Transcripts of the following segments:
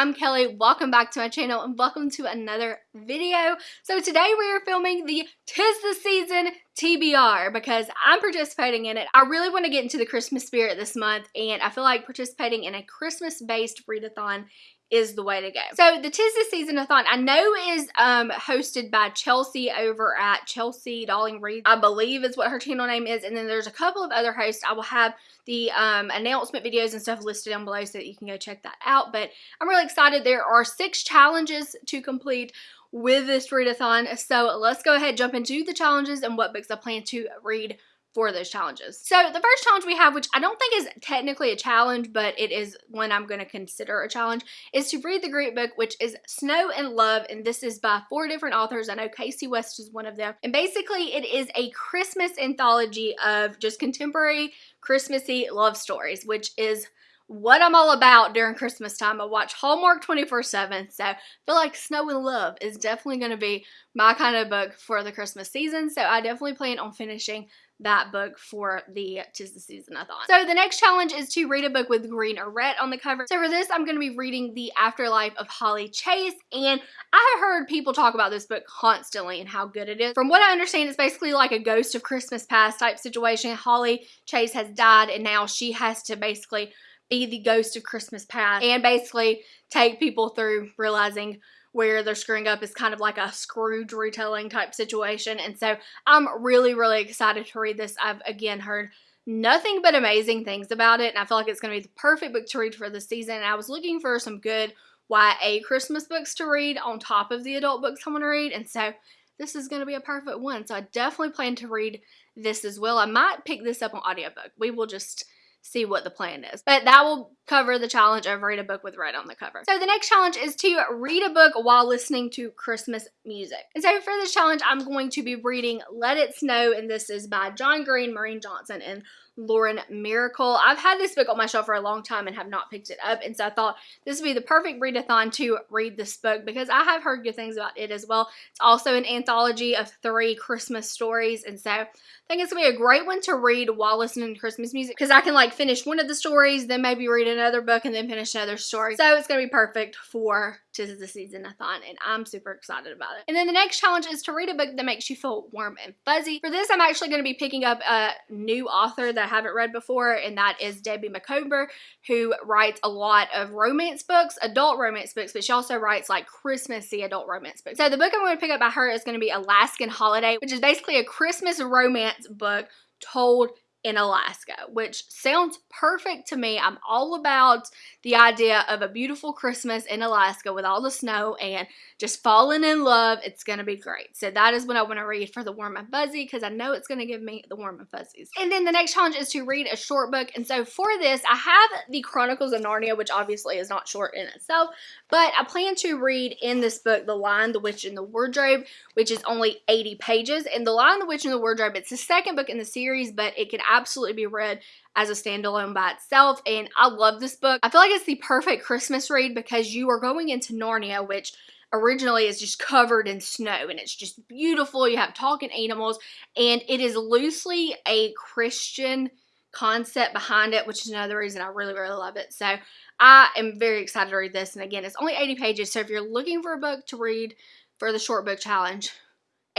I'm Kelly. Welcome back to my channel and welcome to another video. So today we are filming the Tis the Season TBR because I'm participating in it. I really want to get into the Christmas spirit this month and I feel like participating in a Christmas-based readathon is the way to go. So the Tis the Season-a-thon I know is um, hosted by Chelsea over at Chelsea Dolling Reads, I believe is what her channel name is. And then there's a couple of other hosts. I will have the um, announcement videos and stuff listed down below so that you can go check that out. But I'm really excited. There are six challenges to complete with this readathon. So let's go ahead jump into the challenges and what books I plan to read for those challenges. So the first challenge we have, which I don't think is technically a challenge, but it is one I'm going to consider a challenge, is to read the great book, which is Snow in Love, and this is by four different authors. I know Kasie West is one of them. And basically it is a Christmas anthology of just contemporary Christmassy love stories, which is what I'm all about during Christmas time. I watch Hallmark 24-7, so I feel like Snow in Love is definitely going to be my kind of book for the Christmas season, so I definitely plan on finishing that book for the Tis the Season-a-thon. So the next challenge is to read a book with green or red on the cover. So for this, I'm going to be reading The Afterlife of Holly Chase, and I have heard people talk about this book constantly and how good it is. From what I understand, it's basically like a ghost of Christmas past type situation. Holly Chase has died, and now she has to basically be the ghost of Christmas past and basically take people through realizing where they're screwing up is kind of like a Scrooge retelling type situation. And so I'm really, really excited to read this. I've again heard nothing but amazing things about it. And I feel like it's going to be the perfect book to read for the season. And I was looking for some good YA Christmas books to read on top of the adult books I want to read. And so this is going to be a perfect one. So I definitely plan to read this as well. I might pick this up on audiobook. We will just see what the plan is. But that will cover the challenge of read a book with red on the cover. So the next challenge is to read a book while listening to Christmas music. And so for this challenge, I'm going to be reading Let It Snow, and this is by John Green, Maureen Johnson, and Lauren Myracle. I've had this book on my shelf for a long time and have not picked it up, and so I thought this would be the perfect readathon to read this book because I have heard good things about it as well. It's also an anthology of three Christmas stories, and so I think it's going to be a great one to read while listening to Christmas music because I can like finish one of the stories, then maybe read another book, and then finish another story. So it's going to be perfect for Tis the Season-a-thon, and I'm super excited about it. And then the next challenge is to read a book that makes you feel warm and fuzzy. For this, I'm actually going to be picking up a new author that I haven't read before, and that is Debbie Macomber, who writes a lot of romance books, adult romance books, but she also writes like Christmassy adult romance books. So the book I'm going to pick up by her is going to be Alaskan Holiday, which is basically a Christmas romance book told in Alaska, which sounds perfect to me. I'm all about the idea of a beautiful Christmas in Alaska with all the snow and just falling in love. It's going to be great. So that is what I want to read for the warm and fuzzy because I know it's going to give me the warm and fuzzies. And then the next challenge is to read a short book. And so for this, I have the Chronicles of Narnia, which obviously is not short in itself, but I plan to read in this book The Lion, the Witch, and the Wardrobe, which is only 80 pages. And The Lion, the Witch, and the Wardrobe, it's the second book in the series, but it can absolutely be read as a standalone by itself. And I love this book. I feel like it's the perfect Christmas read because you are going into Narnia, which originally is just covered in snow and it's just beautiful. You have talking animals and it is loosely a Christian concept behind it, which is another reason I really, really love it. So I am very excited to read this. And again, it's only 80 pages. So if you're looking for a book to read for the short book challenge,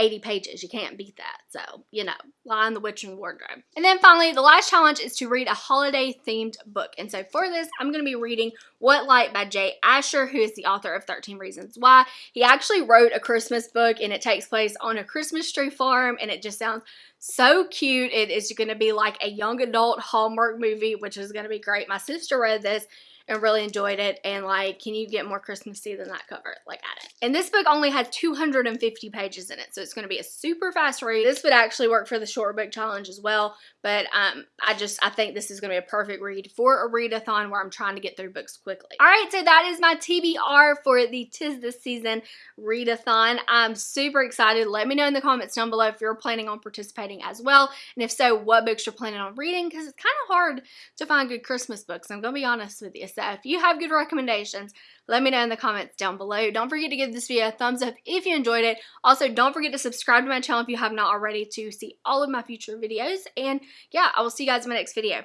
80 pages. You can't beat that. So, you know, Lion, the Witch, and the Wardrobe. And then finally, the last challenge is to read a holiday themed book. And so for this, I'm going to be reading What Light by Jay Asher, who is the author of 13 Reasons Why. He actually wrote a Christmas book and it takes place on a Christmas tree farm and it just sounds so cute. It is going to be like a young adult Hallmark movie, which is going to be great. My sister read this and really enjoyed it. And like, can you get more Christmassy than that cover? Like at it. And this book only had 250 pages in it. So it's going to be a super fast read. This would actually work for the short book challenge as well. But um, I just, I think this is going to be a perfect read for a readathon where I'm trying to get through books quickly. All right, so that is my TBR for the Tis This Season readathon. I'm super excited. Let me know in the comments down below if you're planning on participating as well. And if so, what books you're planning on reading because it's kind of hard to find good Christmas books. I'm going to be honest with you. So if you have good recommendations, let me know in the comments down below. Don't forget to give this video a thumbs up if you enjoyed it. Also, don't forget to subscribe to my channel if you have not already to see all of my future videos. And yeah, I will see you guys in my next video.